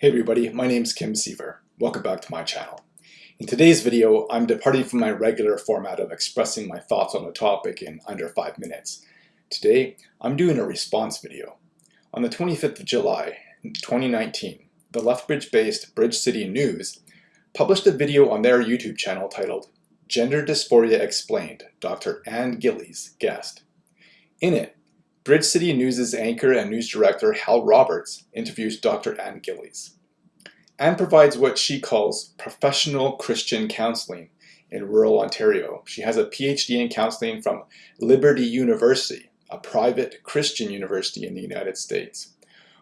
Hey everybody, my name is Kim Seaver. Welcome back to my channel. In today's video, I'm departing from my regular format of expressing my thoughts on a topic in under 5 minutes. Today, I'm doing a response video. On the 25th of July, 2019, the Lethbridge-based Bridge City News published a video on their YouTube channel titled Gender Dysphoria Explained, Dr. Ann Gillies guest. In it, Bridge City News' anchor and news director Hal Roberts interviews Dr. Ann Gillies. Ann provides what she calls professional Christian counseling in rural Ontario. She has a PhD in counseling from Liberty University, a private Christian university in the United States.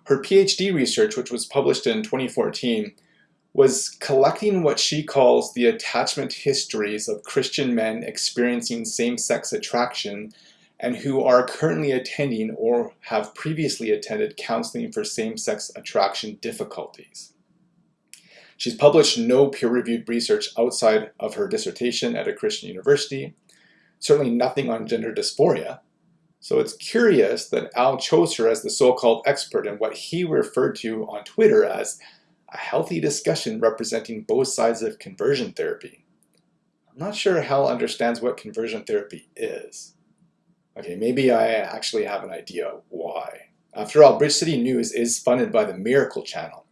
Her PhD research, which was published in 2014, was collecting what she calls the attachment histories of Christian men experiencing same-sex attraction and who are currently attending or have previously attended counseling for same-sex attraction difficulties. She's published no peer-reviewed research outside of her dissertation at a Christian university, certainly nothing on gender dysphoria, so it's curious that Hal chose her as the so-called expert in what he referred to on Twitter as a healthy discussion representing both sides of conversion therapy. I'm not sure Hal understands what conversion therapy is. Okay, maybe I actually have an idea why. Uh, After all, Bridge City News is funded by the Miracle Channel,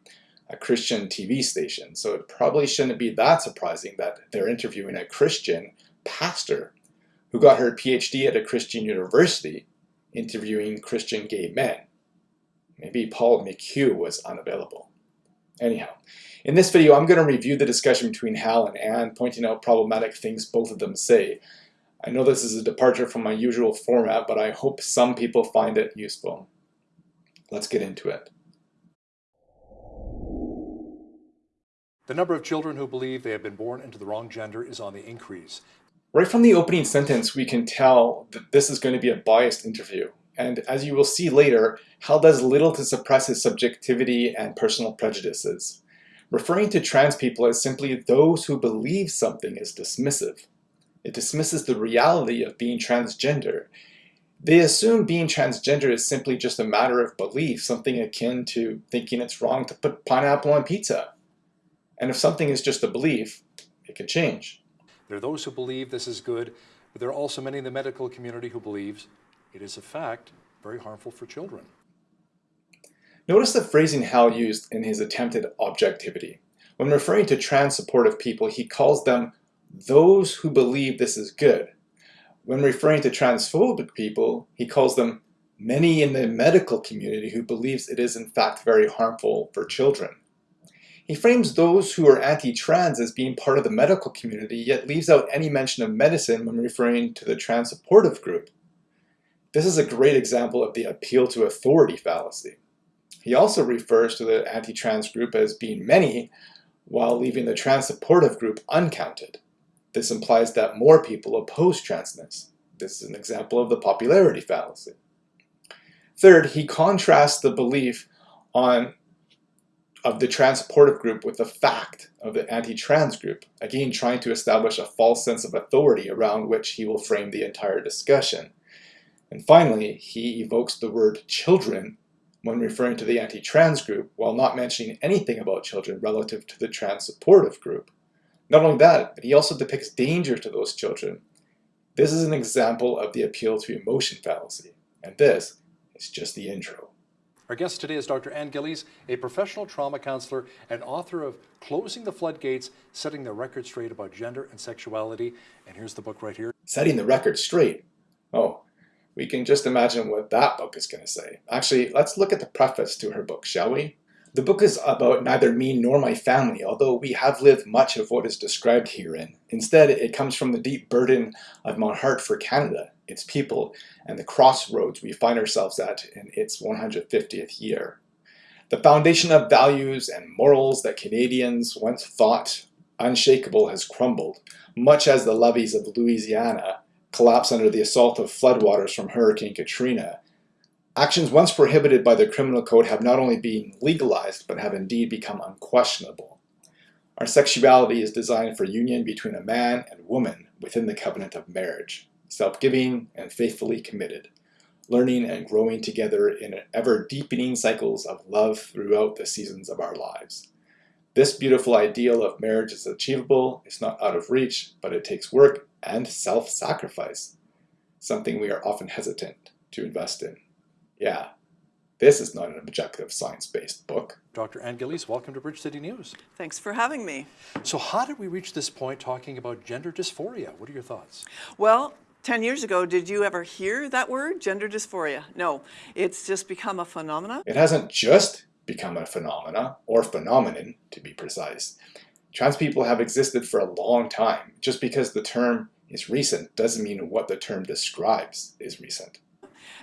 a Christian TV station, so it probably shouldn't be that surprising that they're interviewing a Christian pastor who got her PhD at a Christian university interviewing Christian gay men. Maybe Paul McHugh was unavailable. Anyhow, in this video I'm going to review the discussion between Hal and Anne, pointing out problematic things both of them say, I know this is a departure from my usual format, but I hope some people find it useful. Let's get into it. The number of children who believe they have been born into the wrong gender is on the increase. Right from the opening sentence, we can tell that this is going to be a biased interview. And as you will see later, Hal does little to suppress his subjectivity and personal prejudices. Referring to trans people as simply those who believe something is dismissive. It dismisses the reality of being transgender. They assume being transgender is simply just a matter of belief, something akin to thinking it's wrong to put pineapple on pizza. And if something is just a belief, it can change. There are those who believe this is good, but there are also many in the medical community who believes it is a fact very harmful for children. Notice the phrasing Hal used in his attempted objectivity. When referring to trans supportive people, he calls them those who believe this is good. When referring to transphobic people, he calls them many in the medical community who believes it is in fact very harmful for children. He frames those who are anti-trans as being part of the medical community, yet leaves out any mention of medicine when referring to the trans supportive group. This is a great example of the appeal to authority fallacy. He also refers to the anti-trans group as being many, while leaving the trans supportive group uncounted. This implies that more people oppose transness. This is an example of the popularity fallacy. Third, he contrasts the belief on of the transportive group with the fact of the anti-trans group, again trying to establish a false sense of authority around which he will frame the entire discussion. And finally, he evokes the word children when referring to the anti-trans group while not mentioning anything about children relative to the trans-supportive group. Not only that, but he also depicts danger to those children. This is an example of the appeal to emotion fallacy, and this is just the intro. Our guest today is Dr. Ann Gillies, a professional trauma counselor and author of Closing the Floodgates, Setting the Record Straight About Gender and Sexuality. And here's the book right here. Setting the Record Straight. Oh, we can just imagine what that book is going to say. Actually, let's look at the preface to her book, shall we? The book is about neither me nor my family, although we have lived much of what is described herein. Instead, it comes from the deep burden of my heart for Canada, its people, and the crossroads we find ourselves at in its 150th year. The foundation of values and morals that Canadians once thought unshakable has crumbled, much as the levees of Louisiana collapsed under the assault of floodwaters from Hurricane Katrina Actions once prohibited by the criminal code have not only been legalized, but have indeed become unquestionable. Our sexuality is designed for union between a man and woman within the covenant of marriage, self-giving and faithfully committed. learning and growing together in ever deepening cycles of love throughout the seasons of our lives. This beautiful ideal of marriage is achievable, it's not out of reach, but it takes work and self-sacrifice, something we are often hesitant to invest in. Yeah, this is not an objective science-based book. Dr. Ann Gillies, welcome to Bridge City News. Thanks for having me. So how did we reach this point talking about gender dysphoria? What are your thoughts? Well, 10 years ago, did you ever hear that word, gender dysphoria? No, it's just become a phenomenon. It hasn't just become a phenomena, or phenomenon to be precise. Trans people have existed for a long time. Just because the term is recent doesn't mean what the term describes is recent.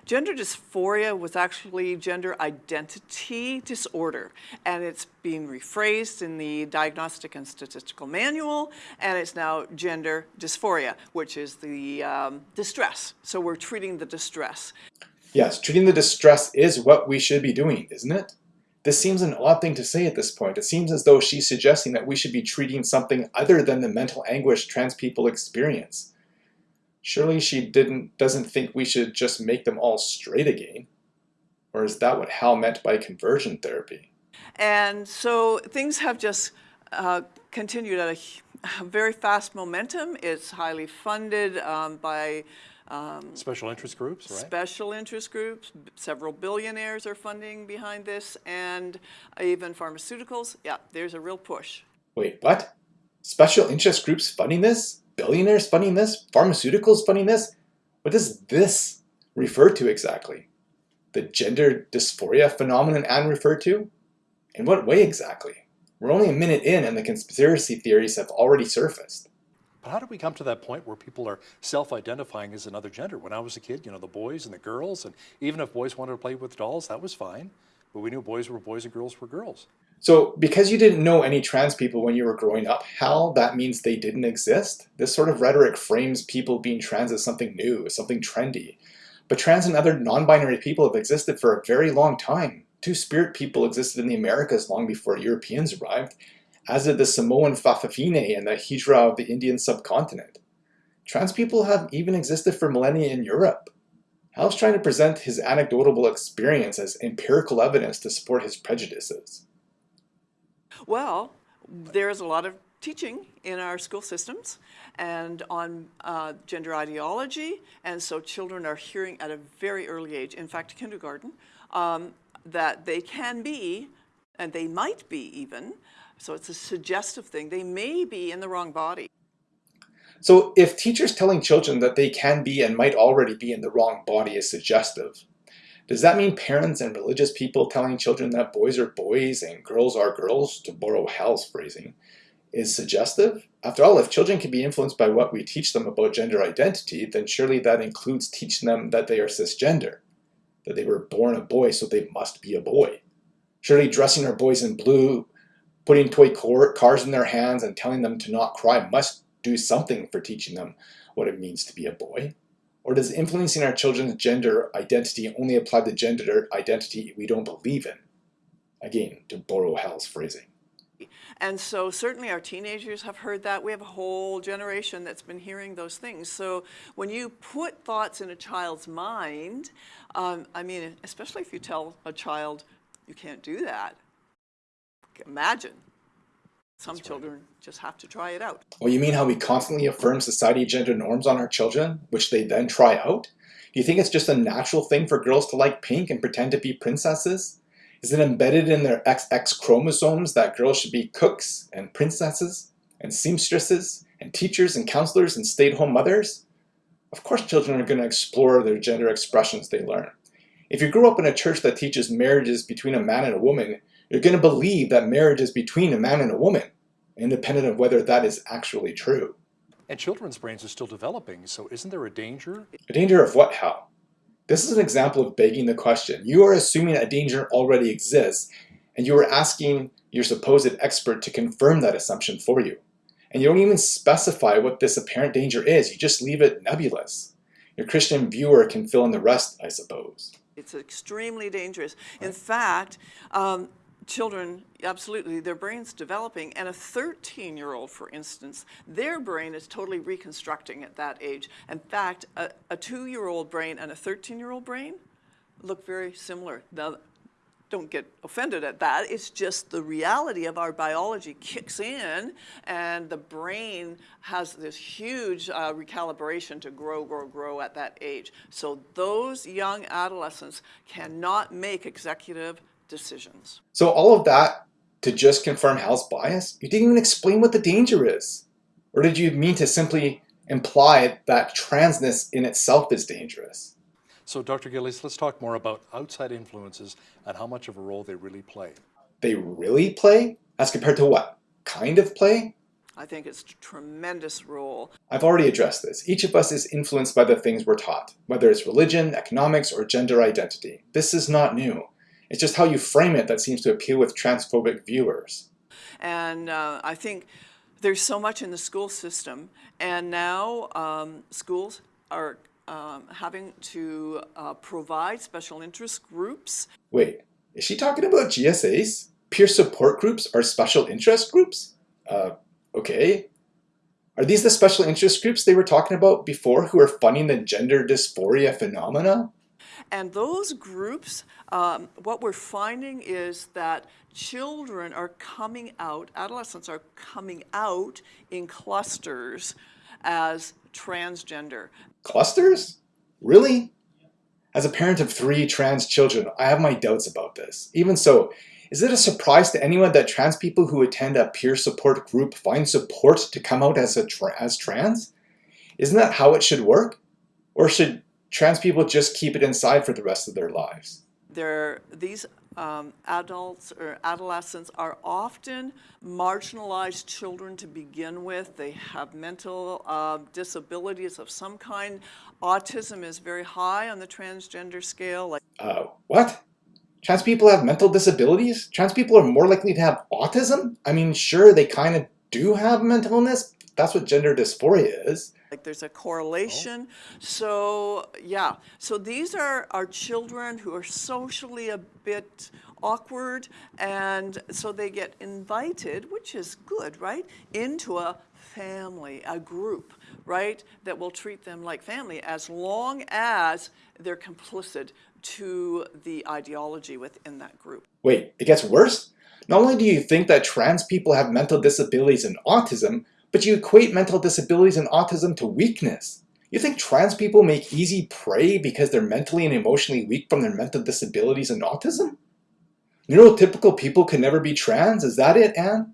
Gender dysphoria was actually gender identity disorder, and it's being rephrased in the Diagnostic and Statistical Manual, and it's now gender dysphoria, which is the um, distress. So we're treating the distress. Yes, treating the distress is what we should be doing, isn't it? This seems an odd thing to say at this point. It seems as though she's suggesting that we should be treating something other than the mental anguish trans people experience. Surely she didn't doesn't think we should just make them all straight again. Or is that what Hal meant by conversion therapy? And so things have just uh, continued at a, a, very fast momentum. It's highly funded um, by um, special interest groups, right? Special interest groups. Several billionaires are funding behind this, and even pharmaceuticals. Yeah, there's a real push. Wait, what? Special interest groups funding this? Billionaires funding this? Pharmaceuticals funding this? What does this refer to exactly? The gender dysphoria phenomenon Anne referred to? In what way exactly? We're only a minute in and the conspiracy theories have already surfaced. But how did we come to that point where people are self-identifying as another gender? When I was a kid, you know, the boys and the girls, and even if boys wanted to play with dolls, that was fine. But we knew boys were boys and girls were girls. So because you didn't know any trans people when you were growing up, Hal, that means they didn't exist? This sort of rhetoric frames people being trans as something new, something trendy. But trans and other non-binary people have existed for a very long time. Two-spirit people existed in the Americas long before Europeans arrived, as did the Samoan Fa'afafine and the Hijra of the Indian subcontinent. Trans people have even existed for millennia in Europe. Hal's trying to present his anecdotal experience as empirical evidence to support his prejudices. Well, there's a lot of teaching in our school systems and on uh, gender ideology, and so children are hearing at a very early age, in fact kindergarten, um, that they can be, and they might be even, so it's a suggestive thing. They may be in the wrong body. So if teachers telling children that they can be and might already be in the wrong body is suggestive, does that mean parents and religious people telling children that boys are boys and girls are girls, to borrow Hal's phrasing, is suggestive? After all, if children can be influenced by what we teach them about gender identity, then surely that includes teaching them that they are cisgender, that they were born a boy so they must be a boy. Surely dressing our boys in blue Putting toy cars in their hands and telling them to not cry must do something for teaching them what it means to be a boy. Or does influencing our children's gender identity only apply to gender identity we don't believe in? Again, to borrow Hal's phrasing. And so certainly our teenagers have heard that. We have a whole generation that's been hearing those things. So when you put thoughts in a child's mind, um, I mean, especially if you tell a child, you can't do that, imagine. Some That's children right. just have to try it out. Well, you mean how we constantly affirm society gender norms on our children, which they then try out? Do you think it's just a natural thing for girls to like pink and pretend to be princesses? Is it embedded in their XX chromosomes that girls should be cooks and princesses and seamstresses and teachers and counselors and stay-at-home mothers? Of course children are going to explore their gender expressions they learn. If you grew up in a church that teaches marriages between a man and a woman, you're going to believe that marriage is between a man and a woman, independent of whether that is actually true. And children's brains are still developing, so isn't there a danger? A danger of what, Hal? This is an example of begging the question. You are assuming a danger already exists, and you are asking your supposed expert to confirm that assumption for you. And you don't even specify what this apparent danger is, you just leave it nebulous. Your Christian viewer can fill in the rest, I suppose. It's extremely dangerous. In fact, um, children, absolutely, their brain's developing, and a 13 year old, for instance, their brain is totally reconstructing at that age. In fact, a, a two year old brain and a 13 year old brain look very similar. Now, don't get offended at that. It's just the reality of our biology kicks in, and the brain has this huge uh, recalibration to grow, grow, grow at that age. So those young adolescents cannot make executive decisions. So all of that to just confirm Hal's bias? You didn't even explain what the danger is. Or did you mean to simply imply that transness in itself is dangerous? So, Dr. Gillies, let's talk more about outside influences and how much of a role they really play. They really play? As compared to what? Kind of play? I think it's a tremendous role. I've already addressed this. Each of us is influenced by the things we're taught, whether it's religion, economics, or gender identity. This is not new. It's just how you frame it that seems to appeal with transphobic viewers. And uh, I think there's so much in the school system, and now um, schools are um, having to uh, provide special interest groups. Wait, is she talking about GSAs? Peer support groups are special interest groups? Uh, okay. Are these the special interest groups they were talking about before who are funding the gender dysphoria phenomena? And those groups, um, what we're finding is that children are coming out, adolescents are coming out in clusters as transgender. Clusters? Really? As a parent of three trans children, I have my doubts about this. Even so, is it a surprise to anyone that trans people who attend a peer support group find support to come out as, a tra as trans? Isn't that how it should work? Or should trans people just keep it inside for the rest of their lives? They're, these um, adults or adolescents are often marginalized children to begin with. They have mental uh, disabilities of some kind. Autism is very high on the transgender scale. Like, uh, what? Trans people have mental disabilities? Trans people are more likely to have autism? I mean, sure, they kind of do have mental illness. That's what gender dysphoria is. Like there's a correlation. Oh. So yeah, so these are our children who are socially a bit awkward and so they get invited, which is good, right, into a family, a group, right, that will treat them like family as long as they're complicit to the ideology within that group. Wait, it gets worse? Not only do you think that trans people have mental disabilities and autism, but you equate mental disabilities and autism to weakness. You think trans people make easy prey because they're mentally and emotionally weak from their mental disabilities and autism? Neurotypical people can never be trans, is that it, Anne?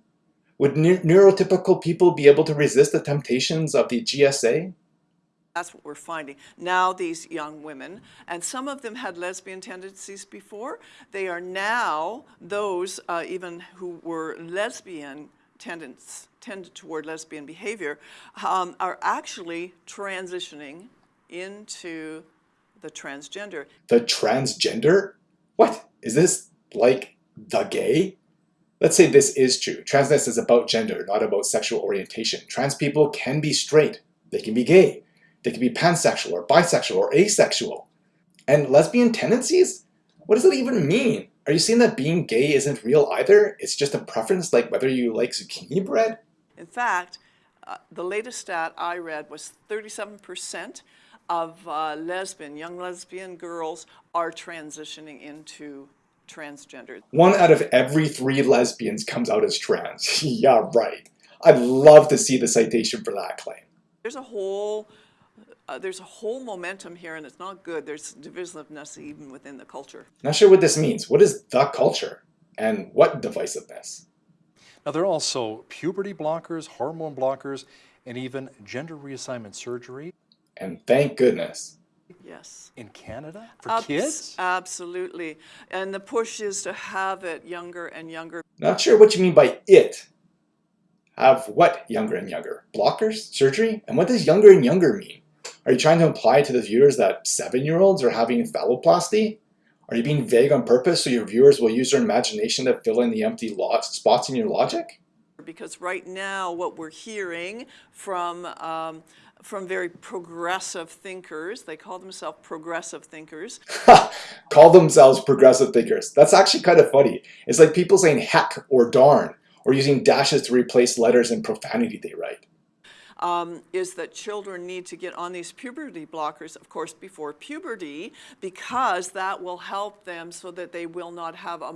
Would ne neurotypical people be able to resist the temptations of the GSA? That's what we're finding. Now these young women, and some of them had lesbian tendencies before, they are now those uh, even who were lesbian tendence, tend toward lesbian behavior um, are actually transitioning into the transgender. The transgender? What? Is this like the gay? Let's say this is true. Transness is about gender, not about sexual orientation. Trans people can be straight. They can be gay. They can be pansexual or bisexual or asexual. And lesbian tendencies? What does that even mean? Are you saying that being gay isn't real either? It's just a preference like whether you like zucchini bread? In fact, uh, the latest stat I read was 37% of uh, lesbian, young lesbian girls are transitioning into transgender. One out of every three lesbians comes out as trans. yeah, right. I'd love to see the citation for that claim. There's a whole uh, there's a whole momentum here and it's not good. There's divisiveness even within the culture. Not sure what this means. What is the culture? And what divisiveness? Now there are also puberty blockers, hormone blockers, and even gender reassignment surgery. And thank goodness. Yes. In Canada? For Abs kids? Absolutely. And the push is to have it younger and younger. Not sure what you mean by it. Have what younger and younger? Blockers? Surgery? And what does younger and younger mean? Are you trying to imply to the viewers that seven-year-olds are having phalloplasty? Are you being vague on purpose so your viewers will use their imagination to fill in the empty spots in your logic? Because right now what we're hearing from um, from very progressive thinkers. They call themselves progressive thinkers. Call themselves progressive thinkers. That's actually kind of funny. It's like people saying heck or darn or using dashes to replace letters in profanity they write. Um, is that children need to get on these puberty blockers, of course, before puberty, because that will help them so that they will not have a,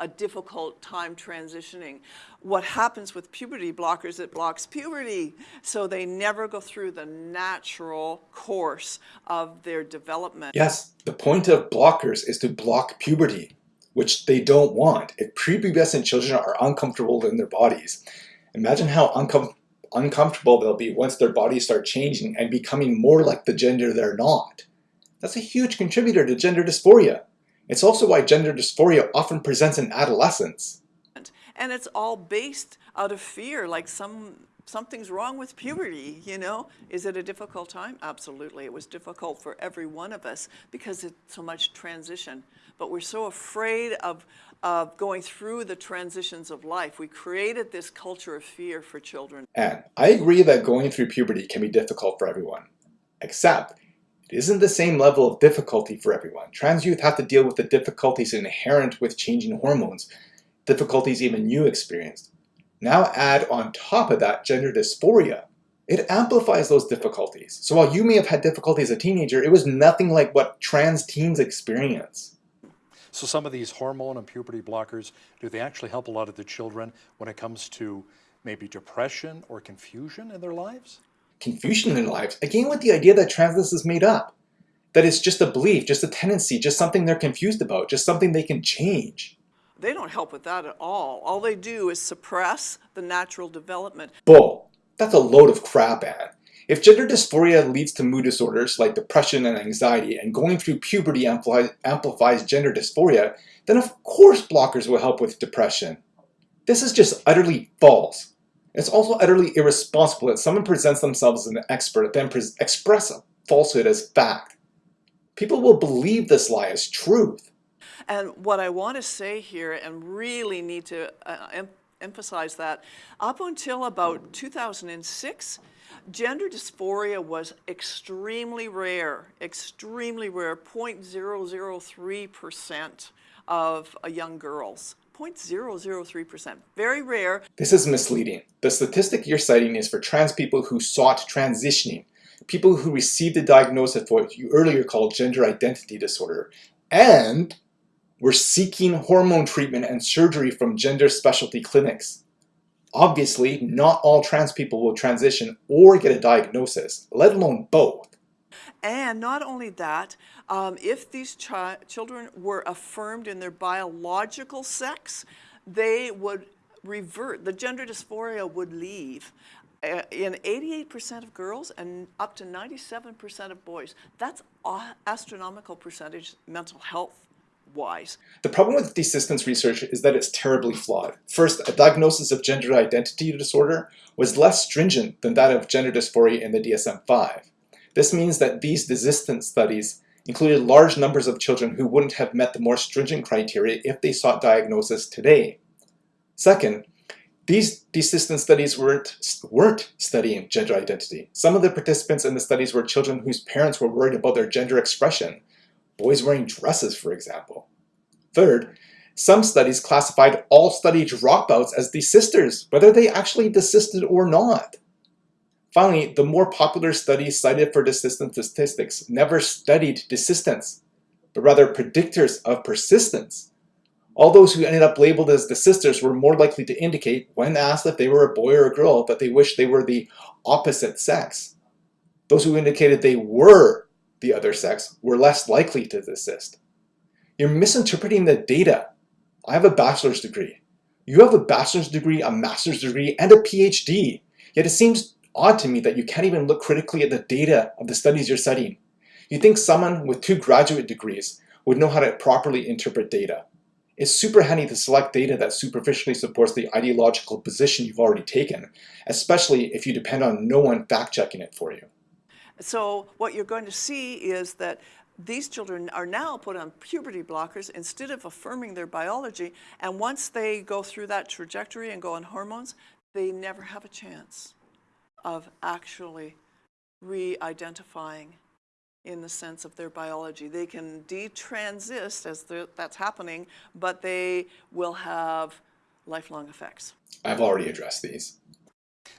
a difficult time transitioning. What happens with puberty blockers, it blocks puberty, so they never go through the natural course of their development. Yes, the point of blockers is to block puberty, which they don't want. If prepubescent children are uncomfortable in their bodies, imagine how uncom- uncomfortable they'll be once their bodies start changing and becoming more like the gender they're not. That's a huge contributor to gender dysphoria. It's also why gender dysphoria often presents in adolescence. And it's all based out of fear, like some something's wrong with puberty, you know? Is it a difficult time? Absolutely. It was difficult for every one of us because it's so much transition. But we're so afraid of, of going through the transitions of life. We created this culture of fear for children. And I agree that going through puberty can be difficult for everyone. Except, it isn't the same level of difficulty for everyone. Trans youth have to deal with the difficulties inherent with changing hormones, difficulties even you experienced. Now add on top of that gender dysphoria. It amplifies those difficulties. So while you may have had difficulty as a teenager, it was nothing like what trans teens experience. So some of these hormone and puberty blockers, do they actually help a lot of the children when it comes to maybe depression or confusion in their lives? Confusion in their lives, again with the idea that transness is made up. That it's just a belief, just a tendency, just something they're confused about, just something they can change. They don't help with that at all. All they do is suppress the natural development. Bull. That's a load of crap, Anne. If gender dysphoria leads to mood disorders like depression and anxiety, and going through puberty ampli amplifies gender dysphoria, then of course blockers will help with depression. This is just utterly false. It's also utterly irresponsible that someone presents themselves as an expert then express a falsehood as fact. People will believe this lie as truth. And what I want to say here, and really need to uh, em emphasize that, up until about 2006, gender dysphoria was extremely rare, extremely rare, 0.003% of uh, young girls. 0.003%, very rare. This is misleading. The statistic you're citing is for trans people who sought transitioning, people who received a diagnosis of what you earlier called gender identity disorder, and were seeking hormone treatment and surgery from gender specialty clinics. Obviously, not all trans people will transition or get a diagnosis, let alone both. And not only that, um, if these chi children were affirmed in their biological sex, they would revert, the gender dysphoria would leave. Uh, in 88% of girls and up to 97% of boys. That's astronomical percentage mental health wise. The problem with desistance research is that it's terribly flawed. First, a diagnosis of gender identity disorder was less stringent than that of gender dysphoria in the DSM-5. This means that these desistance studies included large numbers of children who wouldn't have met the more stringent criteria if they sought diagnosis today. Second, these desistance studies weren't, weren't studying gender identity. Some of the participants in the studies were children whose parents were worried about their gender expression, boys wearing dresses, for example. Third, some studies classified all study dropouts as desisters, whether they actually desisted or not. Finally, the more popular studies cited for desistance statistics never studied desistance, but rather predictors of persistence. All those who ended up labeled as desisters were more likely to indicate, when asked if they were a boy or a girl, that they wished they were the opposite sex. Those who indicated they were the other sex were less likely to desist. You're misinterpreting the data. I have a bachelor's degree. You have a bachelor's degree, a master's degree, and a PhD. Yet it seems odd to me that you can't even look critically at the data of the studies you're studying. You think someone with two graduate degrees would know how to properly interpret data. It's super handy to select data that superficially supports the ideological position you've already taken, especially if you depend on no one fact-checking it for you. So what you're going to see is that these children are now put on puberty blockers instead of affirming their biology, and once they go through that trajectory and go on hormones, they never have a chance of actually re-identifying in the sense of their biology. They can detransist as that's happening, but they will have lifelong effects. I've already addressed these.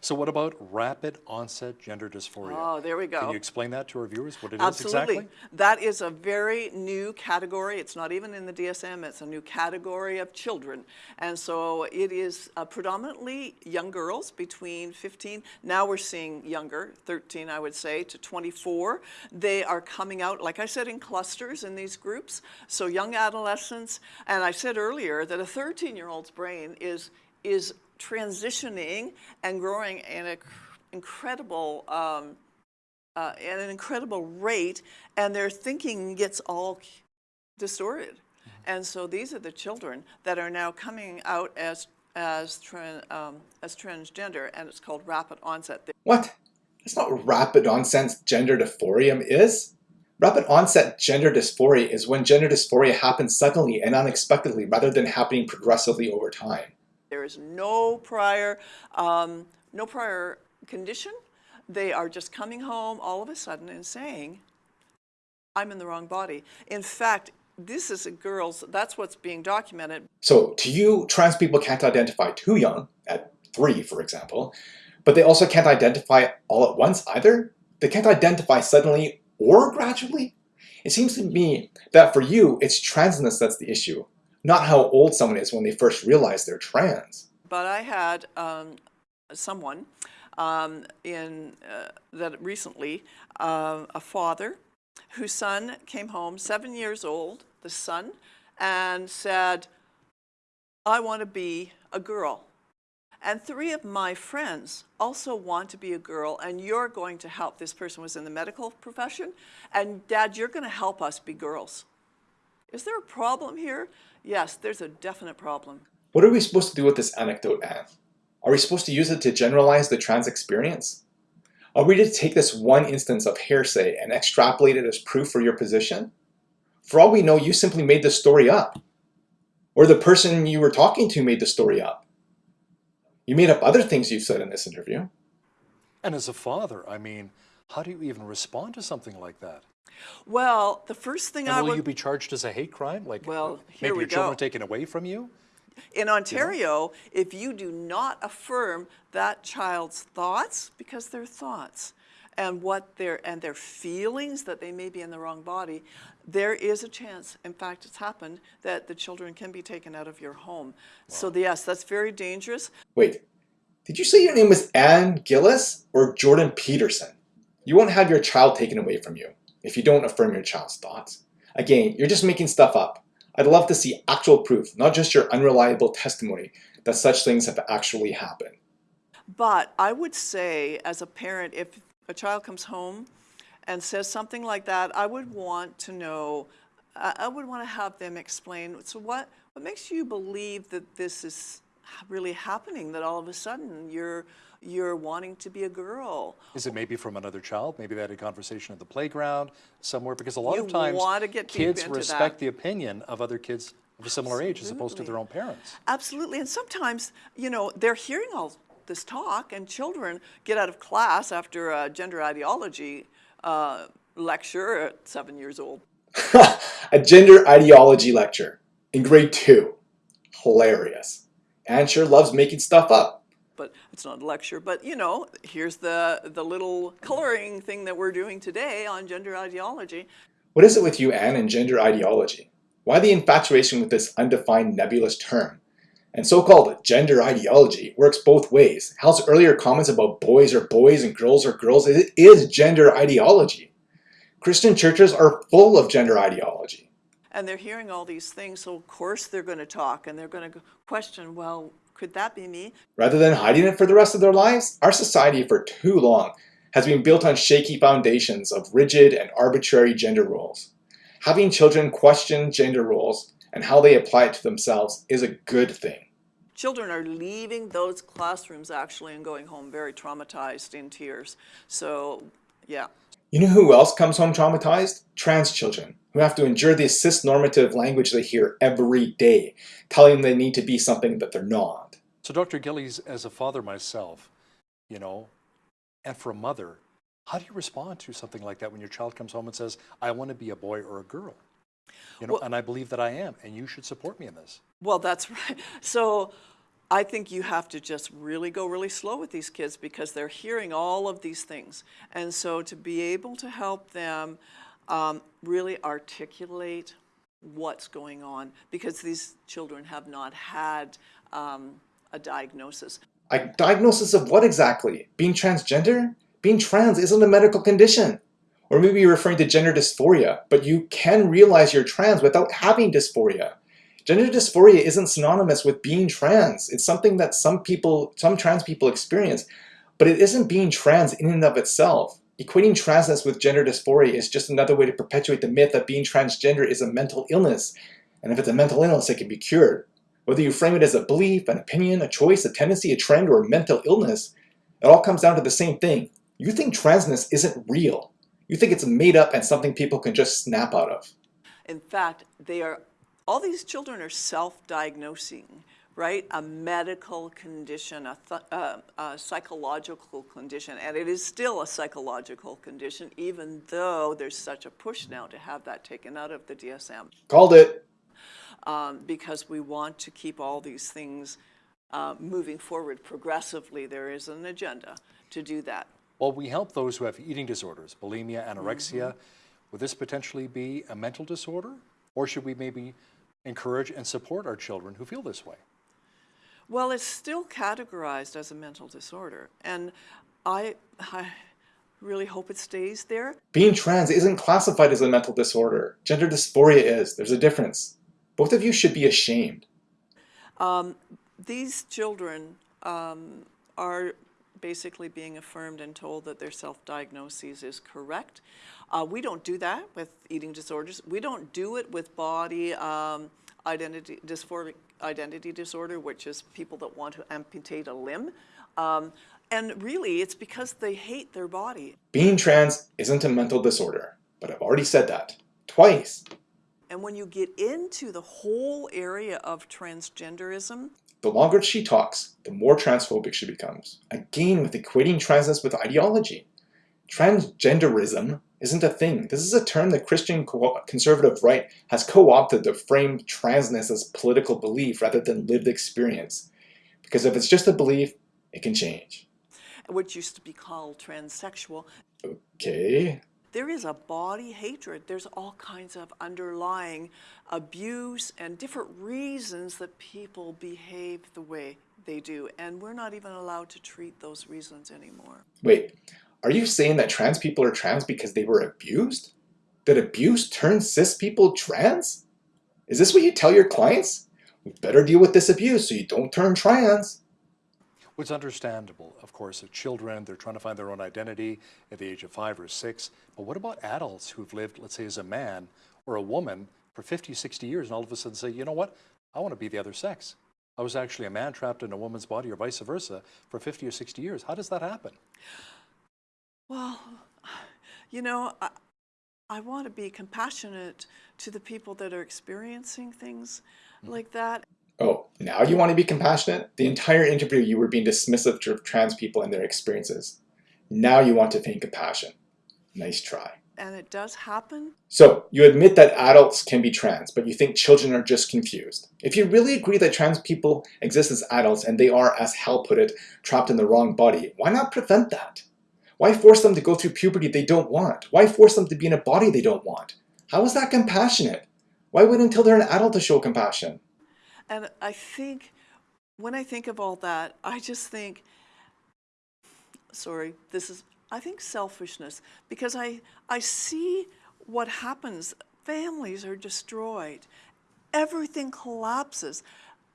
So what about rapid onset gender dysphoria? Oh, there we go. Can you explain that to our viewers, what it is Absolutely. exactly? That is a very new category. It's not even in the DSM. It's a new category of children. And so it is uh, predominantly young girls between 15, now we're seeing younger, 13 I would say, to 24. They are coming out, like I said, in clusters in these groups. So young adolescents, and I said earlier that a 13-year-old's brain is, is transitioning and growing in an incredible um, uh, at an incredible rate, and their thinking gets all distorted. And so these are the children that are now coming out as as, tran, um, as transgender, and it's called rapid onset. What? That's not rapid onset gender dysphoria is. Rapid onset gender dysphoria is when gender dysphoria happens suddenly and unexpectedly rather than happening progressively over time. There is no prior, um, no prior condition. They are just coming home all of a sudden and saying, I'm in the wrong body. In fact, this is a girl's, that's what's being documented. So to you, trans people can't identify too young, at three for example, but they also can't identify all at once either? They can't identify suddenly or gradually? It seems to me that for you, it's transness that's the issue, not how old someone is when they first realize they're trans. But I had um, someone um, in uh, that recently, uh, a father whose son came home, seven years old, the son, and said, I want to be a girl. And three of my friends also want to be a girl, and you're going to help. This person was in the medical profession, and Dad, you're going to help us be girls. Is there a problem here? Yes, there's a definite problem. What are we supposed to do with this anecdote, Anne? Are we supposed to use it to generalize the trans experience? Are we to take this one instance of hearsay and extrapolate it as proof for your position? For all we know, you simply made the story up. Or the person you were talking to made the story up. You made up other things you've said in this interview. And as a father, I mean, how do you even respond to something like that? Well, the first thing And I will would you be charged as a hate crime? Like Well, here maybe we your children go. are taken away from you? In Ontario, if you do not affirm that child's thoughts, because they're thoughts, and what their and their feelings that they may be in the wrong body, there is a chance, in fact it's happened, that the children can be taken out of your home. So yes, that's very dangerous. Wait, did you say your name was Anne Gillies or Jordan Peterson? You won't have your child taken away from you if you don't affirm your child's thoughts. Again, you're just making stuff up. I'd love to see actual proof, not just your unreliable testimony that such things have actually happened. But I would say, as a parent, if a child comes home and says something like that, I would want to know, I would want to have them explain, so what, what makes you believe that this is really happening, that all of a sudden you're, you're wanting to be a girl? Is it maybe from another child? Maybe they had a conversation at the playground somewhere? Because a lot You of times wanna get kids respect that. the opinion of other kids of a similar age as opposed to their own parents. Absolutely, and sometimes, you know, they're hearing all this talk, and children get out of class after a gender ideology uh, lecture at seven years old. a gender ideology lecture in grade two. Hilarious. Anne sure loves making stuff up. But it's not a lecture, but you know, here's the, the little coloring thing that we're doing today on gender ideology. What is it with you, Anne, and gender ideology? Why the infatuation with this undefined nebulous term? And so-called gender ideology works both ways. Hal's earlier comments about boys are boys and girls are girls, it is gender ideology. Christian churches are full of gender ideology. And they're hearing all these things, so of course they're going to talk and they're going to question, well, could that be me? Rather than hiding it for the rest of their lives, our society for too long has been built on shaky foundations of rigid and arbitrary gender roles. Having children question gender roles and how they apply it to themselves is a good thing. Children are leaving those classrooms actually and going home very traumatized in tears. So, yeah. You know who else comes home traumatized? Trans children, who have to endure the cis-normative language they hear every day, telling them they need to be something that they're not. So Dr. Gillies, as a father myself, you know, and for a mother, How do you respond to something like that when your child comes home and says, I want to be a boy or a girl? You know, and I believe that I am, and you should support me in this. Well, that's right. So I think you have to just really go really slow with these kids because they're hearing all of these things. And so to be able to help them um, really articulate what's going on because these children have not had um, a diagnosis. A diagnosis of what exactly? Being transgender? Being trans isn't a medical condition. Or maybe you're referring to gender dysphoria, but you can realize you're trans without having dysphoria. Gender dysphoria isn't synonymous with being trans. It's something that some people, some trans people experience, but it isn't being trans in and of itself. Equating transness with gender dysphoria is just another way to perpetuate the myth that being transgender is a mental illness. And if it's a mental illness, it can be cured. Whether you frame it as a belief, an opinion, a choice, a tendency, a trend, or a mental illness, it all comes down to the same thing. You think transness isn't real. You think it's made up and something people can just snap out of. In fact, they are, all these children are self-diagnosing, right? A medical condition, a, th- uh, a psychological condition, and it is still a psychological condition, even though there's such a push now to have that taken out of the DSM, Called it. um, because we want to keep all these things uh, moving forward progressively. There is an agenda to do that. Well, we help those who have eating disorders, bulimia, anorexia. Would this potentially be a mental disorder? Or should we maybe encourage and support our children who feel this way? Well, it's still categorized as a mental disorder, and I, I really hope it stays there. Being trans isn't classified as a mental disorder. Gender dysphoria is. There's a difference. Both of you should be ashamed. These children um, are basically being affirmed and told that their self-diagnosis is correct. Uh, we don't do that with eating disorders. We don't do it with body um, identity dysphoric identity disorder, which is people that want to amputate a limb. Um, and really, it's because they hate their body. Being trans isn't a mental disorder, but I've already said that. Twice. And when you get into the whole area of transgenderism, The longer she talks, the more transphobic she becomes. Again, with equating transness with ideology. Transgenderism isn't a thing. This is a term the Christian co- conservative right has co-opted to frame transness as political belief rather than lived experience. Because if it's just a belief, it can change. which used to be called transsexual, Okay. there is a body hatred. There's all kinds of underlying abuse and different reasons that people behave the way they do. And we're not even allowed to treat those reasons anymore. Wait, are you saying that trans people are trans because they were abused? That abuse turns cis people trans? Is this what you tell your clients? We better deal with this abuse so you don't turn trans. Well, it's understandable, of course, of children, they're trying to find their own identity at the age of five or six. But what about adults who've lived, let's say, as a man or a woman for 50, 60 years and all of a sudden say, you know what, I want to be the other sex? I was actually a man trapped in a woman's body or vice versa for 50 or 60 years. How does that happen? Well, you know, I, I want to be compassionate to the people that are experiencing things mm-hmm. like that. Oh, now you want to be compassionate? The entire interview you were being dismissive of trans people and their experiences. Now you want to feign compassion. Nice try. And it does happen. So, you admit that adults can be trans, but you think children are just confused. If you really agree that trans people exist as adults and they are, as Hal put it, trapped in the wrong body, why not prevent that? Why force them to go through puberty they don't want? Why force them to be in a body they don't want? How is that compassionate? Why wait until they're an adult to show compassion? And I think when I think of all that, I just think, sorry, this is, I think selfishness because I, I see what happens. Families are destroyed, everything collapses.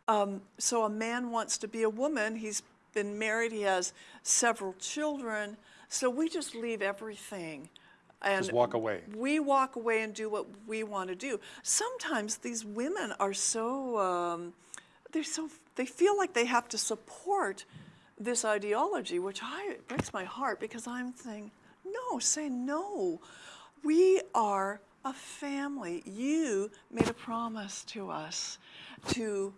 Um, so a man wants to be a woman, he's been married, he has several children, so we just leave everything. And Just walk away. we walk away and do what we want to do. Sometimes these women are so um, they're so they feel like they have to support this ideology, which I it breaks my heart because I'm saying no, say no. We are a family. You made a promise to us to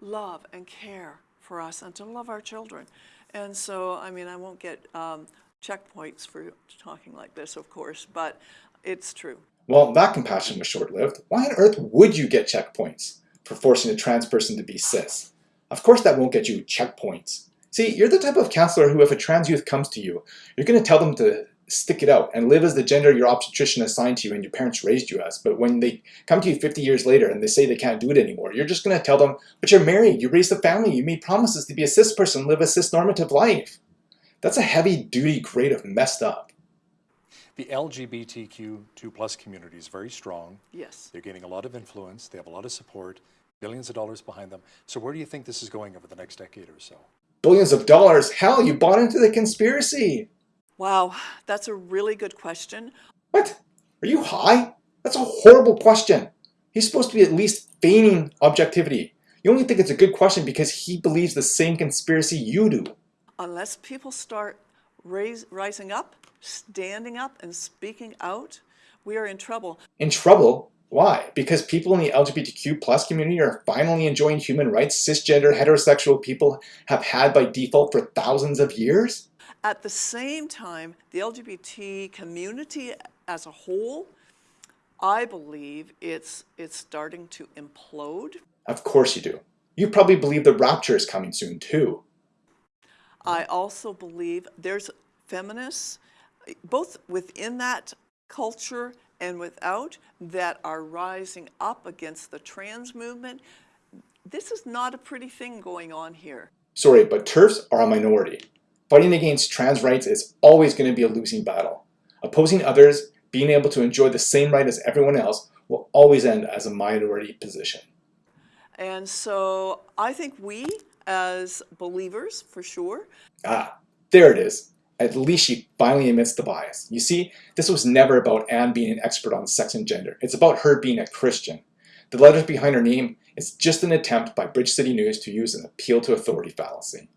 love and care for us and to love our children. And so, I mean, I won't get um, checkpoints for talking like this, of course, but it's true. Well, that compassion was short-lived. Why on earth would you get checkpoints for forcing a trans person to be cis? Of course that won't get you checkpoints. See, you're the type of counselor who if a trans youth comes to you, you're going to tell them to stick it out and live as the gender your obstetrician assigned to you and your parents raised you as. But when they come to you 50 years later and they say they can't do it anymore, you're just going to tell them, but you're married, you raised a family, you made promises to be a cis person, live a cis normative life. That's a heavy duty grade of messed up. The LGBTQ2 plus community is very strong. Yes. They're gaining a lot of influence. They have a lot of support, billions of dollars behind them. So where do you think this is going over the next decade or so? Billions of dollars? Hell, you bought into the conspiracy. Wow, that's a really good question. What? Are you high? That's a horrible question. He's supposed to be at least feigning objectivity. You only think it's a good question because he believes the same conspiracy you do. Unless people start raise, rising up, standing up, and speaking out, we are in trouble. In trouble? Why? Because people in the LGBTQ plus community are finally enjoying human rights cisgender heterosexual people have had by default for thousands of years? At the same time, the LGBT community as a whole, I believe it's, it's starting to implode. Of course you do. You probably believe the rapture is coming soon too. I also believe there's feminists, eh, both within that culture and without, that are rising up against the trans movement. This is not a pretty thing going on here. Sorry, but TERFs are a minority. Fighting against trans rights is always going to be a losing battle. Opposing others, being able to enjoy the same right as everyone else, will always end as a minority position. And so I think we, as believers, for sure. Ah, there it is. At least she finally admits the bias. You see, this was never about Anne being an expert on sex and gender. It's about her being a Christian. The letters behind her name is just an attempt by Bridge City News to use an appeal to authority fallacy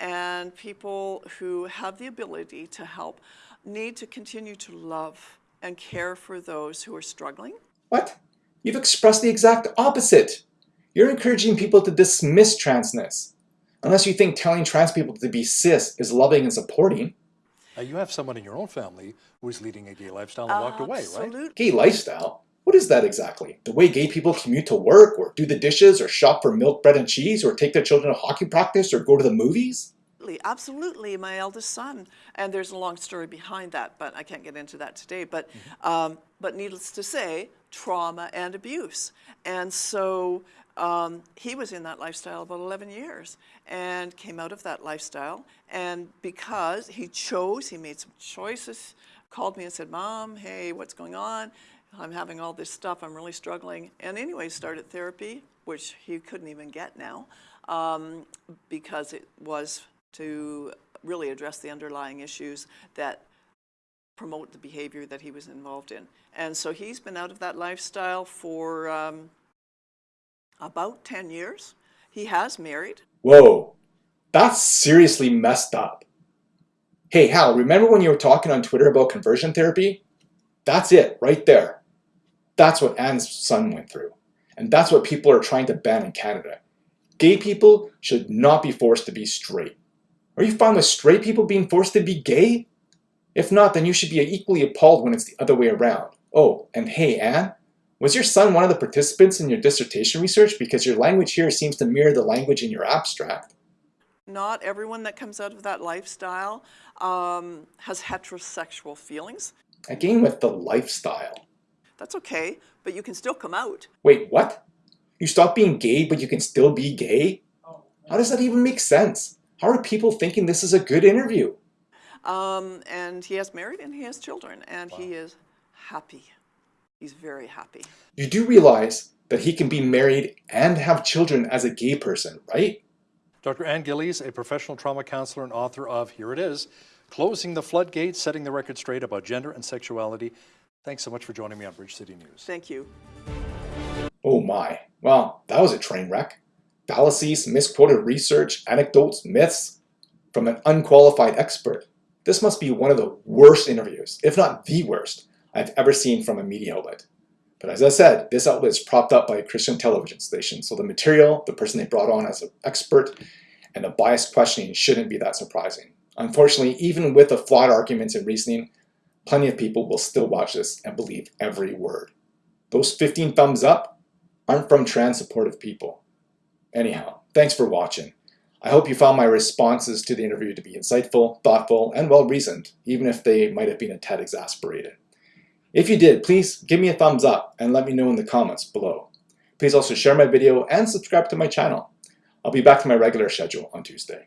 and people who have the ability to help need to continue to love and care for those who are struggling. What? You've expressed the exact opposite. You're encouraging people to dismiss transness. Unless you think telling trans people to be cis is loving and supporting. Uh, you have someone in your own family who's leading a gay lifestyle and uh, walked away, right? Gay lifestyle? What is that exactly? The way gay people commute to work, or do the dishes, or shop for milk, bread, and cheese, or take their children to hockey practice, or go to the movies? Absolutely, my eldest son. And there's a long story behind that, but I can't get into that today. But, mm -hmm. um, but needless to say, trauma and abuse. And so um, he was in that lifestyle about 11 years and came out of that lifestyle. And because he chose, he made some choices, called me and said, Mom, hey, what's going on? I'm having all this stuff, I'm really struggling. And anyway, started therapy, which he couldn't even get now um, because it was to really address the underlying issues that promote the behavior that he was involved in. And so he's been out of that lifestyle for um, about 10 years. He has married. Whoa, that's seriously messed up. Hey, Hal, remember when you were talking on Twitter about conversion therapy? That's it, right there. That's what Anne's son went through. And that's what people are trying to ban in Canada. Gay people should not be forced to be straight. Are you fine with straight people being forced to be gay? If not, then you should be equally appalled when it's the other way around. Oh, and hey, Anne, was your son one of the participants in your dissertation research? Because your language here seems to mirror the language in your abstract. Not everyone that comes out of that lifestyle um, has heterosexual feelings. Again with the lifestyle. That's okay, but you can still come out. Wait, what? You stop being gay, but you can still be gay? How does that even make sense? How are people thinking this is a good interview? Um, and he has married and he has children and wow. he is happy. He's very happy. You do realize that he can be married and have children as a gay person, right? Dr. Anne Gillies, a professional trauma counselor and author of, here it is, Closing the Floodgates, Setting the Record Straight About Gender and Sexuality. Thanks so much for joining me on Bridge City News. Thank you. Oh my, well, that was a train wreck fallacies, misquoted research, anecdotes, myths from an unqualified expert. This must be one of the worst interviews, if not the worst, I've ever seen from a media outlet. But as I said, this outlet is propped up by a Christian television station, so the material, the person they brought on as an expert, and the biased questioning shouldn't be that surprising. Unfortunately, even with the flawed arguments and reasoning, plenty of people will still watch this and believe every word. Those 15 thumbs up aren't from trans supportive people. Anyhow, thanks for watching. I hope you found my responses to the interview to be insightful, thoughtful, and well-reasoned, even if they might have been a tad exasperated. If you did, please give me a thumbs up and let me know in the comments below. Please also share my video and subscribe to my channel. I'll be back to my regular schedule on Tuesday.